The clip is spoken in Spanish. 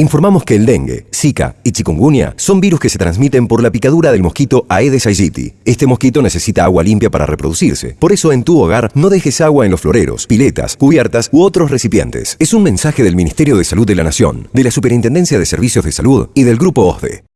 informamos que el dengue, zika y chikungunya son virus que se transmiten por la picadura del mosquito Aedes aegypti. Este mosquito necesita agua limpia para reproducirse. Por eso en tu hogar no dejes agua en los floreros, piletas, cubiertas u otros recipientes. Es un mensaje del Ministerio de Salud de la Nación, de la Superintendencia de Servicios de Salud y del Grupo OSDE.